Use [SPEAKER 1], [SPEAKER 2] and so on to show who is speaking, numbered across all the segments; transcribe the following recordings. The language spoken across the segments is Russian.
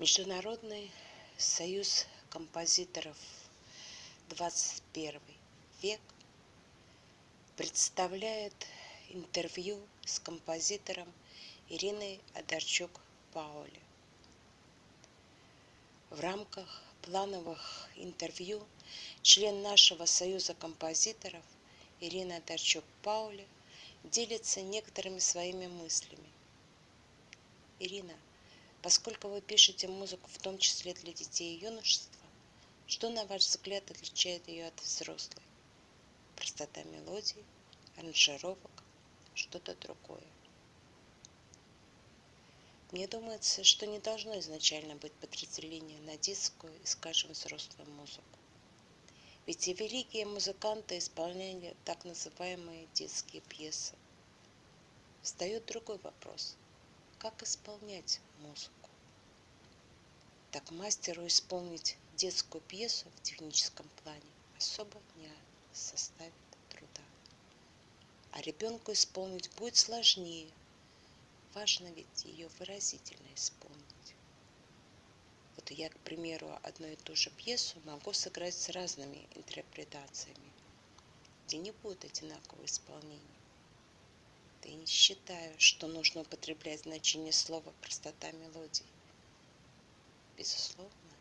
[SPEAKER 1] Международный союз композиторов 21 век представляет интервью с композитором Ириной Адарчук-Паули. В рамках плановых интервью член нашего союза композиторов Ирина Адарчук-Паули делится некоторыми своими мыслями. Ирина – Поскольку вы пишете музыку в том числе для детей и юношества, что, на ваш взгляд, отличает ее от взрослой? Простота мелодий, аранжировок, что-то другое. Мне думается, что не должно изначально быть подразделения на детскую и, скажем, взрослую музыку. Ведь и великие музыканты исполняли так называемые детские пьесы. Встает другой вопрос – как исполнять музыку. Так мастеру исполнить детскую пьесу в техническом плане особо не составит труда. А ребенку исполнить будет сложнее. Важно ведь ее выразительно исполнить. Вот я, к примеру, одну и ту же пьесу могу сыграть с разными интерпретациями, где не будет одинакового исполнения. Да и не считаю, что нужно употреблять значение слова «простота мелодии». Безусловно,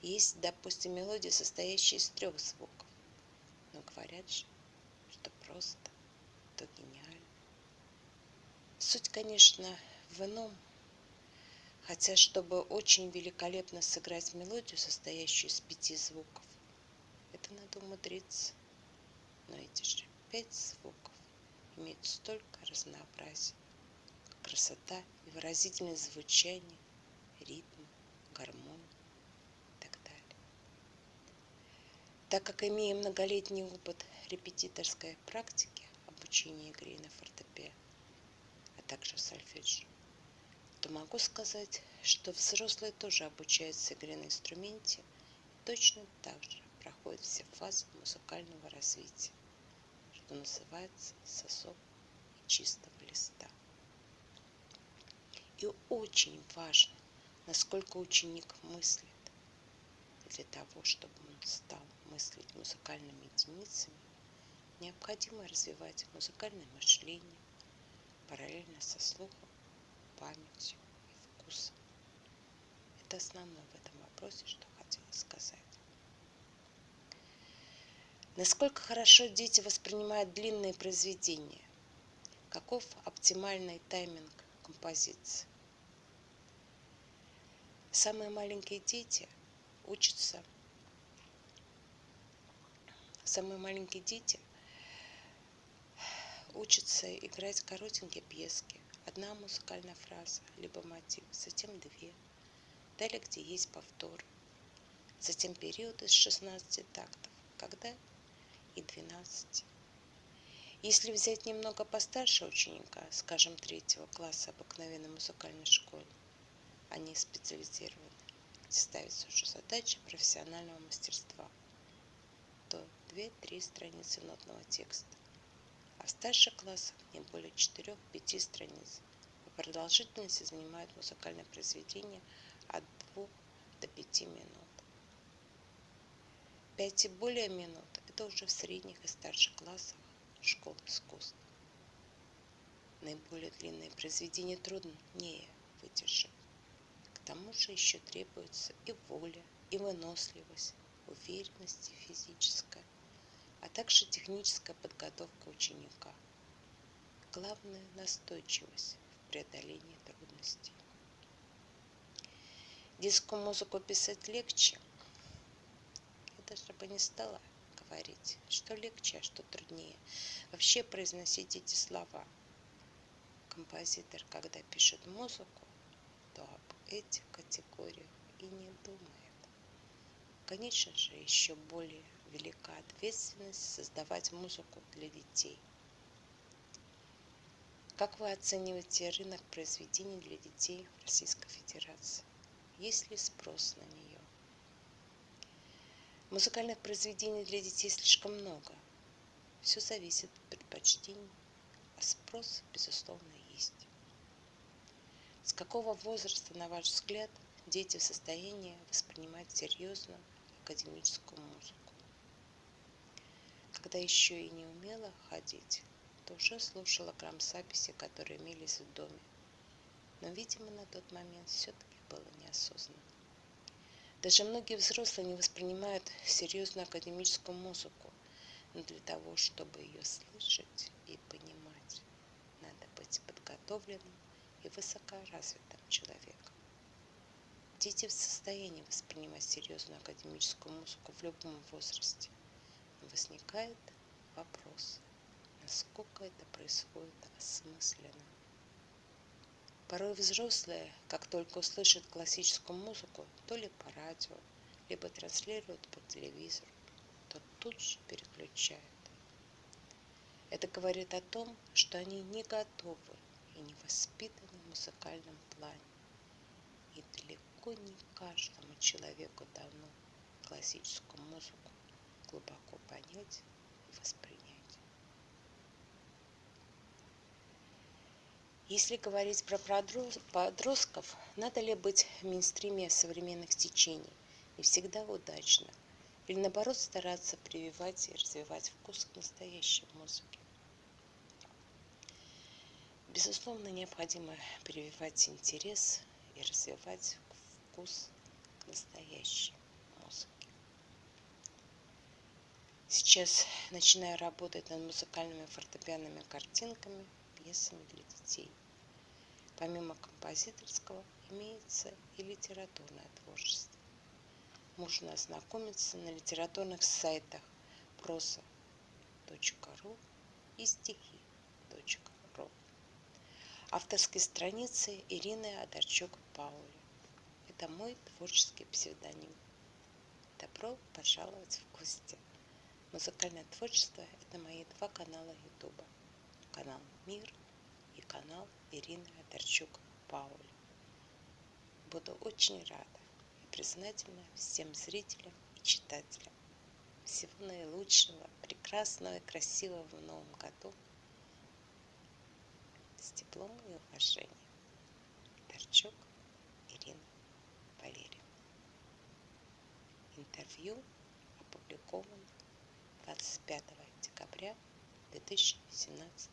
[SPEAKER 1] есть, допустим, мелодии, состоящие из трех звуков. Но говорят же, что просто, то гениально. Суть, конечно, в ином. Хотя, чтобы очень великолепно сыграть мелодию, состоящую из пяти звуков, это надо умудриться. Но эти же пять звуков имеют столько разнообразия, красота и выразительность звучания, ритм, гармония и так далее. Так как имея многолетний опыт репетиторской практики обучения игре на фортепиано, а также сольфеджио, то могу сказать, что взрослые тоже обучаются игре на инструменте и точно так же проходят все фазы музыкального развития что называется сосок чистого листа. И очень важно, насколько ученик мыслит. Для того, чтобы он стал мыслить музыкальными единицами, необходимо развивать музыкальное мышление параллельно со слухом, памятью и вкусом. Это основное в этом вопросе, что хотела сказать. Насколько хорошо дети воспринимают длинные произведения? Каков оптимальный тайминг композиции? Самые маленькие дети учатся, самые маленькие дети учатся играть коротенькие пьески. Одна музыкальная фраза, либо мотив, затем две. Далее, где есть повтор. Затем период из 16 тактов, когда и 12. Если взять немного постарше ученика, скажем, третьего класса обыкновенной музыкальной школы, они специализированы, где ставится уже задача профессионального мастерства, то 2-3 страницы нотного текста. А в старших классах не более 4-5 страниц. По продолжительности занимают музыкальное произведение от 2 до 5 минут. 5 и более минут – это уже в средних и старших классах школ искусств. Наиболее длинные произведения труднее выдержать. К тому же еще требуется и воля, и выносливость, уверенность физическая, а также техническая подготовка ученика. Главное – настойчивость в преодолении трудностей. Детскую музыку писать легче – даже бы не стала говорить, что легче, а что труднее. Вообще произносить эти слова. Композитор, когда пишет музыку, то об этих категориях и не думает. Конечно же, еще более велика ответственность создавать музыку для детей. Как вы оцениваете рынок произведений для детей в Российской Федерации? Есть ли спрос на нее? Музыкальных произведений для детей слишком много. Все зависит от предпочтений, а спрос, безусловно, есть. С какого возраста, на ваш взгляд, дети в состоянии воспринимать серьезно академическую музыку. Когда еще и не умела ходить, то уже слушала грамзаписи, которые имелись в доме. Но, видимо, на тот момент все-таки было неосознанно. Даже многие взрослые не воспринимают серьезную академическую музыку, но для того, чтобы ее слышать и понимать, надо быть подготовленным и высокоразвитым человеком. Дети в состоянии воспринимать серьезную академическую музыку в любом возрасте. Но возникает вопрос, насколько это происходит осмысленно. Порой взрослые, как только услышат классическую музыку, то ли по радио, либо транслируют по телевизору, то тут же переключают. Это говорит о том, что они не готовы и не воспитаны в музыкальном плане. И далеко не каждому человеку дано классическую музыку глубоко понять и воспринять. Если говорить про подростков, надо ли быть в мейнстриме современных течений и всегда удачно, или наоборот стараться прививать и развивать вкус к настоящей музыке. Безусловно, необходимо прививать интерес и развивать вкус к настоящей музыке. Сейчас начинаю работать над музыкальными фортепианными картинками – пьесами для детей. Помимо композиторского имеется и литературное творчество. Можно ознакомиться на литературных сайтах проса.ру и стихи.ру. Авторские страницы Ирины Адарчук-Паули. Это мой творческий псевдоним. Добро пожаловать в гости. Музыкальное творчество – это мои два канала Ютуба канал Мир и канал Ирины Адарчук Паули. Буду очень рада и признательна всем зрителям и читателям. Всего наилучшего, прекрасного и красивого в новом году. С теплом и уважением. Торчук Ирина Валерьевна. Интервью опубликовано 25 декабря 2017